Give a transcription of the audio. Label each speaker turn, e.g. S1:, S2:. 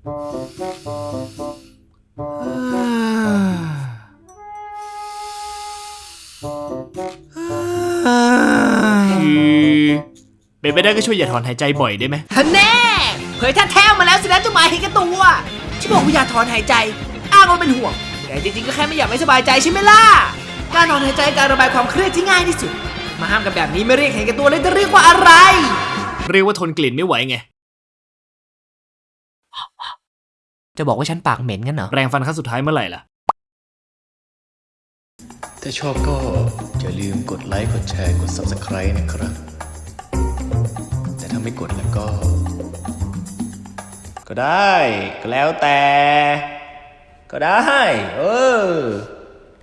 S1: คือเป็นไปได้ก็ช่วยอย่าถอนหายใจบ่อยได้ไหม
S2: แน่เผยท่าแท้วมาแล้วสินะเจ้ามาเห็นกันตัวฉันบอกว่าอย่าถอนหายใจ อ้างว่าเป็นห่วง แต่จริงๆก็แค่ไม่อยากไม่สบายใจใช่ไหมล่ะ การนอนหายใจการระบายความเครียดที่ง่ายที่สุด มาห้ามกันแบบนี้ไม่เรียกเห็นกันตัวเลยจะเรียกว่าอะไร
S1: เรียกว่าทนกลิ่นไม่ไหวไง
S2: จะบอกว่าฉันปากเหม็นกันเหรอ
S1: แปรงฟันครั้งสุดท้ายเมื่อไหร่ล่ะ
S3: ถ้าชอบก็อย่าลืมกดไลค์ กดแชร์ กด Subscribe นะครับ แต่ถ้าไม่กดแล้วก็ ก็ได้ ก็แล้วแต่ ก็ได้ เออ